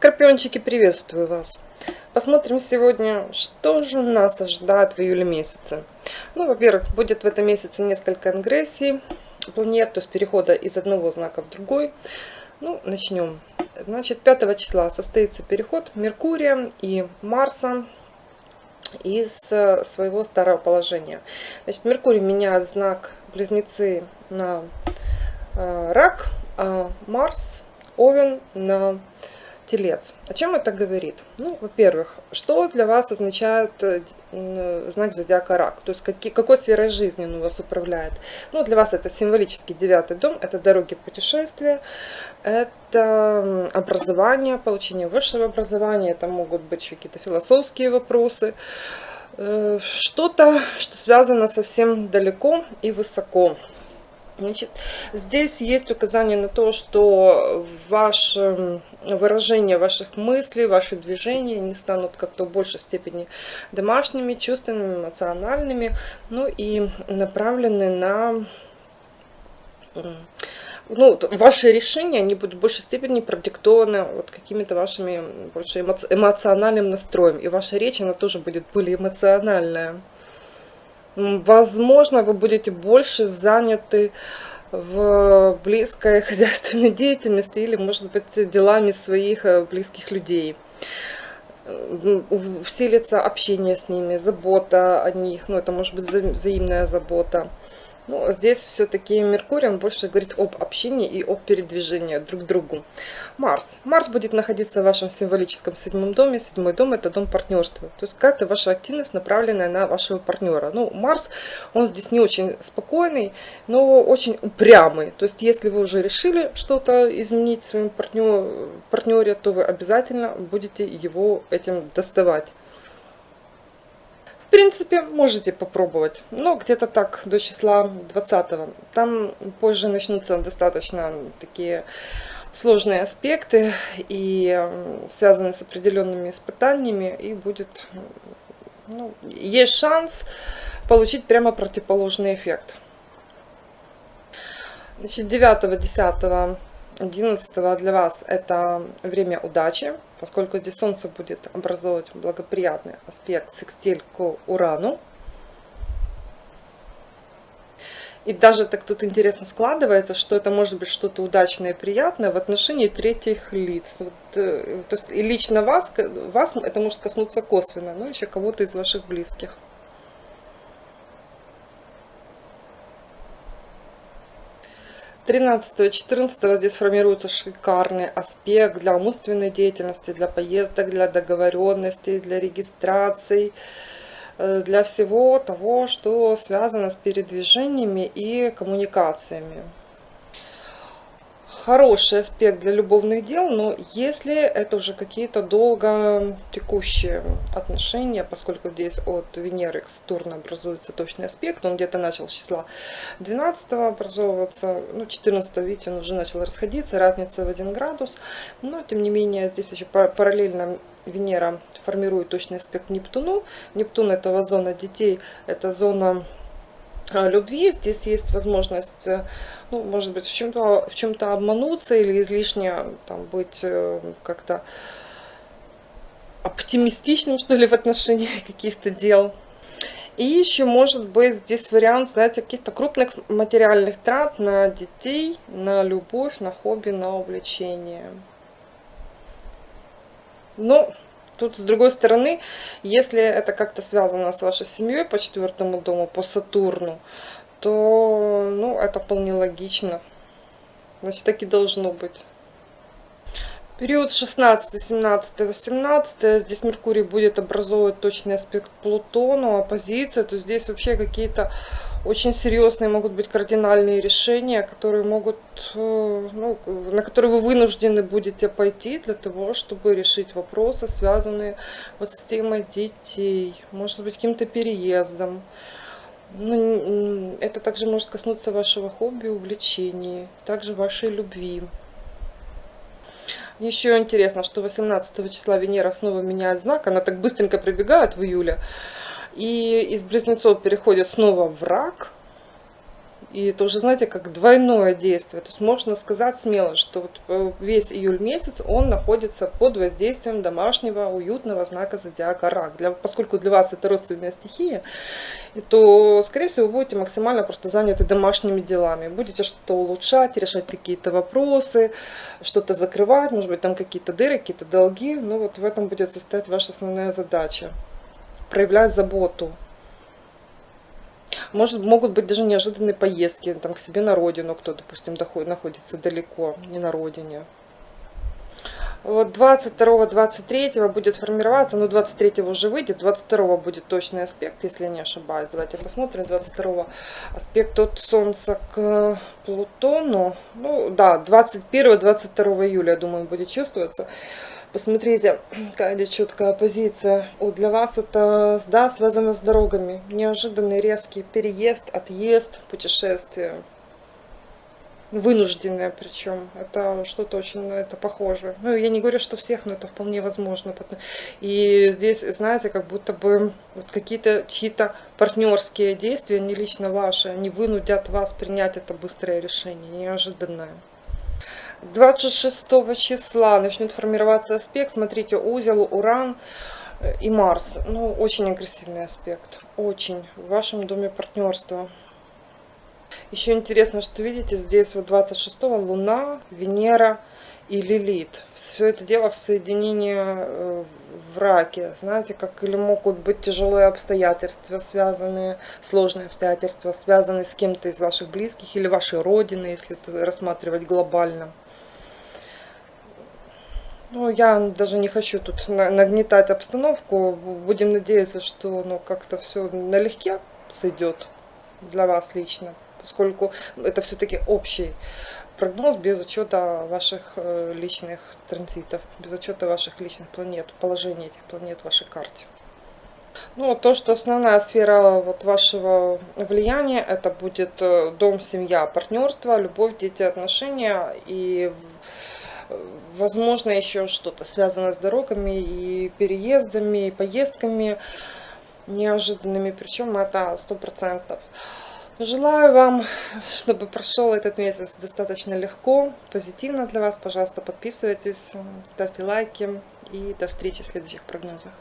Скорпиончики, приветствую вас! Посмотрим сегодня, что же нас ожидает в июле месяце. Ну, во-первых, будет в этом месяце несколько ингрессий планет, то есть перехода из одного знака в другой. Ну, начнем. Значит, 5 числа состоится переход Меркурия и Марса из своего старого положения. Значит, Меркурий меняет знак Близнецы на э, Рак, а Марс Овен на Телец. О чем это говорит? Ну, во-первых, что для вас означает э, знак зодиака Рак? То есть какие, какой сферой жизни он у вас управляет? Ну, для вас это символический девятый дом, это дороги путешествия, это образование, получение высшего образования, это могут быть какие-то философские вопросы, э, что-то, что связано совсем далеко и высоко. Значит, здесь есть указание на то, что ваше выражение ваших мыслей, ваши движения не станут как-то в большей степени домашними, чувственными, эмоциональными, ну и направлены на ну, ваши решения, они будут в большей степени продиктованы вот какими-то вашими больше эмоциональным настроем. И ваша речь, она тоже будет более эмоциональная. Возможно, вы будете больше заняты в близкой хозяйственной деятельности или, может быть, делами своих э, близких людей. Усилится общение с ними, забота о них, ну, это может быть взаимная забота. Ну, здесь все-таки Меркурий, он больше говорит об общении и об передвижении друг к другу. Марс. Марс будет находиться в вашем символическом седьмом доме. Седьмой дом – это дом партнерства. То есть как-то ваша активность направленная на вашего партнера. Ну, Марс, он здесь не очень спокойный, но очень упрямый. То есть если вы уже решили что-то изменить в своем партнер, партнере, то вы обязательно будете его этим доставать. В принципе, можете попробовать, но где-то так, до числа 20 -го. Там позже начнутся достаточно такие сложные аспекты и связанные с определенными испытаниями, и будет, ну, есть шанс получить прямо противоположный эффект. Значит, 9, 10, 11 для вас это время удачи поскольку здесь Солнце будет образовывать благоприятный аспект секстиль к Урану. И даже так тут интересно складывается, что это может быть что-то удачное и приятное в отношении третьих лиц. Вот, э, то есть и лично вас, вас это может коснуться косвенно, но еще кого-то из ваших близких. 13-14 здесь формируется шикарный аспект для умственной деятельности, для поездок, для договоренностей, для регистраций, э, для всего того, что связано с передвижениями и коммуникациями хороший аспект для любовных дел, но если это уже какие-то долго текущие отношения, поскольку здесь от Венеры к Сатурну образуется точный аспект, он где-то начал с числа 12 образовываться, ну 14 видите, он уже начал расходиться, разница в 1 градус, но тем не менее здесь еще параллельно Венера формирует точный аспект Нептуну. Нептун это зона детей, это зона любви. Здесь есть возможность, э, ну, может быть, в чем-то чем обмануться или излишне там, быть э, как-то оптимистичным, что ли, в отношении каких-то дел. И еще может быть здесь вариант, знаете, каких-то крупных материальных трат на детей, на любовь, на хобби, на увлечение. Но Тут, с другой стороны, если это как-то связано с вашей семьей по четвертому дому, по Сатурну, то ну, это вполне логично. Значит, так и должно быть. Период 16, 17, 18, здесь Меркурий будет образовывать точный аспект Плутону, оппозиция, то здесь вообще какие-то очень серьезные могут быть кардинальные решения, которые могут, э, ну, на которые вы вынуждены будете пойти для того, чтобы решить вопросы, связанные вот с темой детей, может быть, каким-то переездом. Ну, это также может коснуться вашего хобби, увлечений, также вашей любви. Еще интересно, что 18 числа Венера снова меняет знак, она так быстренько прибегает в июле. И из близнецов переходит снова в рак. И это уже, знаете, как двойное действие. То есть можно сказать смело, что вот э, весь июль месяц он находится под воздействием домашнего уютного знака зодиака Рак. Для, поскольку для вас это родственная стихия, то, скорее всего, вы будете максимально просто заняты домашними делами. Будете что-то улучшать, решать какие-то вопросы, что-то закрывать, может быть, там какие-то дыры, какие-то долги. Ну вот в этом будет состоять ваша основная задача. Проявлять заботу может, могут быть даже неожиданные поездки там, к себе на родину, кто, допустим, доходит, находится далеко, не на родине. Вот 22-23 будет формироваться, ну 23 уже выйдет, 22 будет точный аспект, если я не ошибаюсь. Давайте посмотрим, 22 аспект от Солнца к Плутону. Ну да, 21-22 июля, я думаю, будет чувствоваться. Посмотрите, какая четкая позиция. Вот для вас это да, связано с дорогами. Неожиданный резкий переезд, отъезд, путешествие. Вынужденное причем. Это что-то очень на это похоже. Ну, я не говорю, что всех, но это вполне возможно. И здесь, знаете, как будто бы вот какие-то чьи-то партнерские действия, не лично ваши, они вынудят вас принять это быстрое решение, неожиданное. 26 числа начнет формироваться аспект. Смотрите, узел, Уран и Марс. Ну, очень агрессивный аспект. Очень. В вашем доме партнерства. Еще интересно, что видите, здесь вот 26 Луна, Венера и Лилит. Все это дело в соединении э, в раке. Знаете, как или могут быть тяжелые обстоятельства, связанные, сложные обстоятельства, связанные с кем-то из ваших близких или вашей родины, если это рассматривать глобально. Ну, я даже не хочу тут нагнетать обстановку. Будем надеяться, что ну, как-то все налегке сойдет для вас лично, поскольку это все-таки общий прогноз без учета ваших э, личных транзитов, без учета ваших личных планет, положения этих планет в вашей карте. Ну, то, что основная сфера вот вашего влияния, это будет э, дом, семья, партнерство, любовь, дети, отношения и возможно, еще что-то связано с дорогами и переездами, и поездками неожиданными, причем это сто процентов. Желаю вам, чтобы прошел этот месяц достаточно легко, позитивно для вас. Пожалуйста, подписывайтесь, ставьте лайки и до встречи в следующих прогнозах.